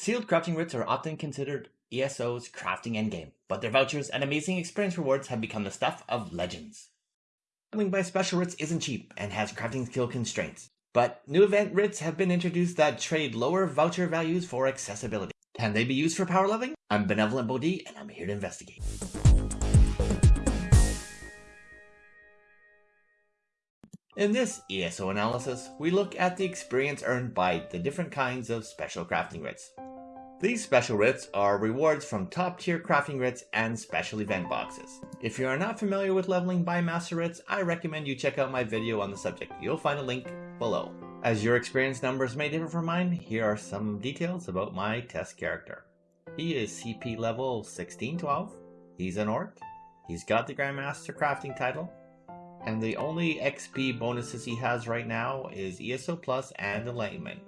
Sealed crafting writs are often considered ESO's crafting endgame, but their vouchers and amazing experience rewards have become the stuff of legends. Leveling by special writs isn't cheap and has crafting skill constraints, but new event writs have been introduced that trade lower voucher values for accessibility. Can they be used for power leveling? I'm Benevolent Bodhi and I'm here to investigate. In this ESO analysis, we look at the experience earned by the different kinds of special crafting writs. These special writs are rewards from top tier crafting writs and special event boxes. If you are not familiar with leveling by master writs, I recommend you check out my video on the subject. You'll find a link below. As your experience numbers may differ from mine, here are some details about my test character. He is CP level 1612, he's an orc, he's got the Grandmaster crafting title, and the only XP bonuses he has right now is ESO Plus and Enlightenment.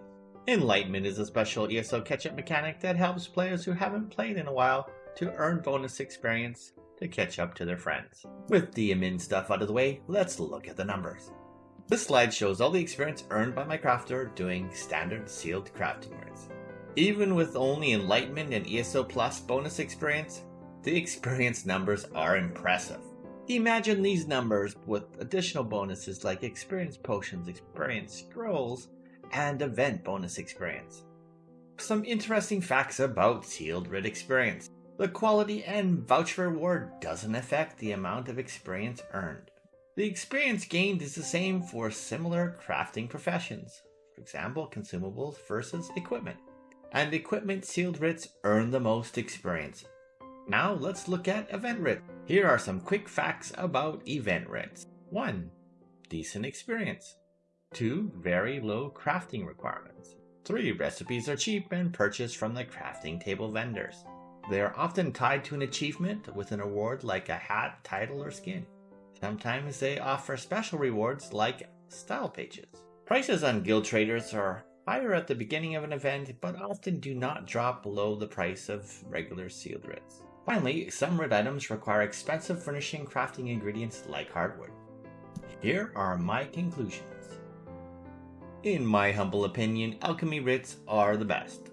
Enlightenment is a special ESO catch-up mechanic that helps players who haven't played in a while to earn bonus experience to catch up to their friends. With the admin stuff out of the way, let's look at the numbers. This slide shows all the experience earned by my crafter doing standard sealed crafting writs. Even with only Enlightenment and ESO Plus bonus experience, the experience numbers are impressive. Imagine these numbers with additional bonuses like experience potions, experience scrolls, and event bonus experience. Some interesting facts about sealed writ experience. The quality and voucher reward doesn't affect the amount of experience earned. The experience gained is the same for similar crafting professions, for example, consumables versus equipment. And equipment sealed writs earn the most experience, now let's look at event writs. Here are some quick facts about event writs. 1. Decent experience. 2. Very low crafting requirements. 3. Recipes are cheap and purchased from the crafting table vendors. They are often tied to an achievement with an award like a hat, title, or skin. Sometimes they offer special rewards like style pages. Prices on guild traders are higher at the beginning of an event, but often do not drop below the price of regular sealed writs. Finally, some writ items require expensive furnishing crafting ingredients like hardwood. Here are my conclusions. In my humble opinion, alchemy writs are the best.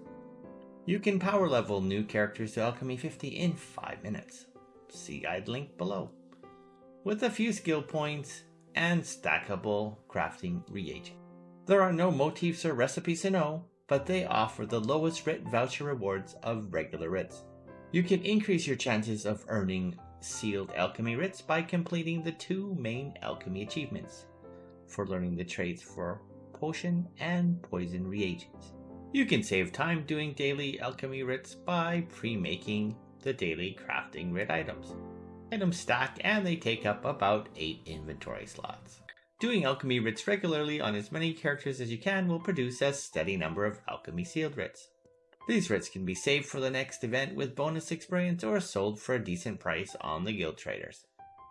You can power level new characters to alchemy 50 in 5 minutes. See guide link below. With a few skill points and stackable crafting reagent. There are no motifs or recipes to know, but they offer the lowest writ voucher rewards of regular writs. You can increase your chances of earning sealed alchemy writs by completing the two main alchemy achievements for learning the trades for potion and poison reagents. You can save time doing daily alchemy writs by pre-making the daily crafting writ items. Items stack and they take up about 8 inventory slots. Doing alchemy writs regularly on as many characters as you can will produce a steady number of alchemy sealed writs. These writs can be saved for the next event with bonus experience or sold for a decent price on the guild traders.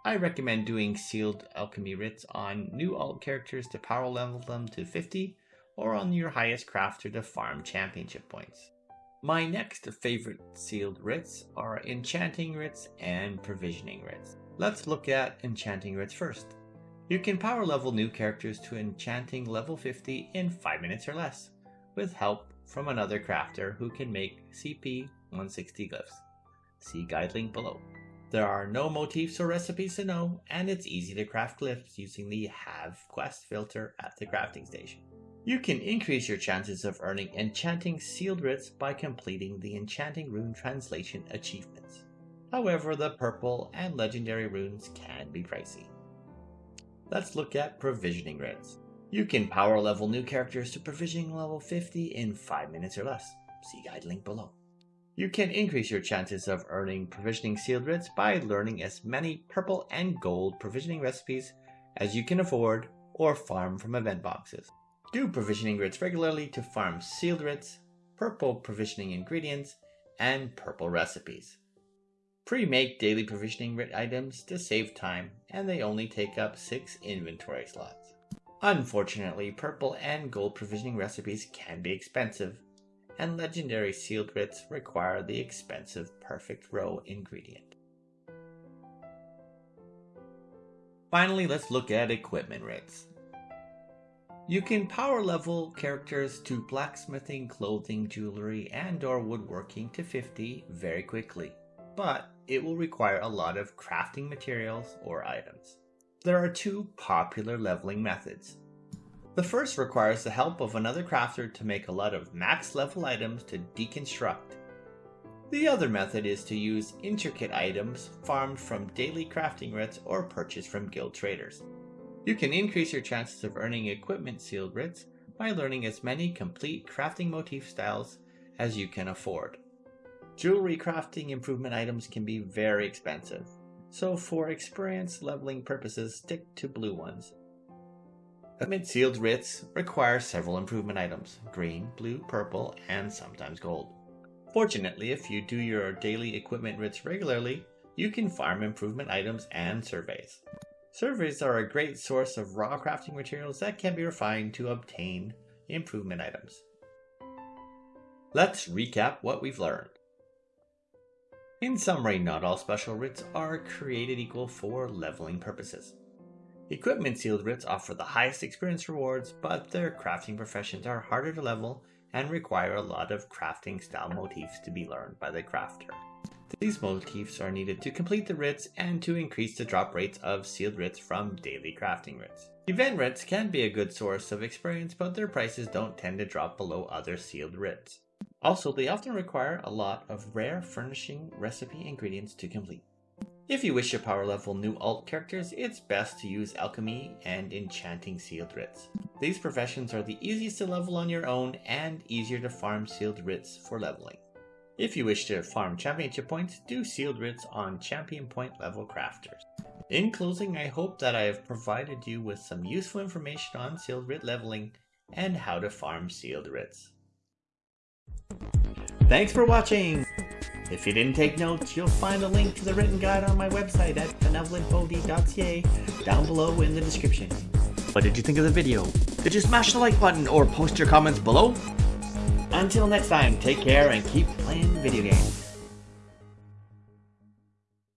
I recommend doing sealed alchemy writs on new alt characters to power level them to 50 or on your highest crafter to farm championship points. My next favorite sealed writs are enchanting writs and provisioning writs. Let's look at enchanting writs first. You can power level new characters to enchanting level 50 in 5 minutes or less, with help from another crafter who can make CP 160 glyphs. See guide link below. There are no motifs or recipes to know, and it's easy to craft glyphs using the Have Quest filter at the crafting station. You can increase your chances of earning enchanting sealed writs by completing the enchanting rune translation achievements. However, the purple and legendary runes can be pricey. Let's look at provisioning writs. You can power level new characters to provisioning level 50 in 5 minutes or less. See guide link below. You can increase your chances of earning provisioning sealed writs by learning as many purple and gold provisioning recipes as you can afford or farm from event boxes. Do provisioning writs regularly to farm sealed writs, purple provisioning ingredients, and purple recipes. Pre-make daily provisioning writ items to save time and they only take up 6 inventory slots. Unfortunately, purple and gold provisioning recipes can be expensive, and legendary sealed writs require the expensive perfect roe ingredient. Finally, let's look at equipment writs. You can power level characters to blacksmithing, clothing, jewelry, and or woodworking to 50 very quickly, but it will require a lot of crafting materials or items. There are two popular leveling methods. The first requires the help of another crafter to make a lot of max level items to deconstruct. The other method is to use intricate items farmed from daily crafting writs or purchased from guild traders. You can increase your chances of earning equipment sealed writs by learning as many complete crafting motif styles as you can afford. Jewelry crafting improvement items can be very expensive, so for experience leveling purposes stick to blue ones. Equipment sealed writs require several improvement items, green, blue, purple, and sometimes gold. Fortunately, if you do your daily equipment writs regularly, you can farm improvement items and surveys. Surveys are a great source of raw crafting materials that can be refined to obtain improvement items. Let's recap what we've learned. In summary, not all special writs are created equal for leveling purposes. Equipment sealed writs offer the highest experience rewards, but their crafting professions are harder to level and require a lot of crafting style motifs to be learned by the crafter. These motifs are needed to complete the writs and to increase the drop rates of sealed writs from daily crafting writs. Event writs can be a good source of experience, but their prices don't tend to drop below other sealed writs. Also, they often require a lot of rare furnishing recipe ingredients to complete. If you wish to power level new alt characters, it's best to use alchemy and enchanting sealed writs. These professions are the easiest to level on your own and easier to farm sealed writs for leveling. If you wish to farm championship points, do sealed writs on champion point level crafters. In closing, I hope that I have provided you with some useful information on sealed writ leveling and how to farm sealed writs. Thanks for watching! If you didn't take notes, you'll find a link to the written guide on my website at benevolentbodhi.ca down below in the description. What did you think of the video? Did you smash the like button or post your comments below? Until next time, take care and keep playing video games.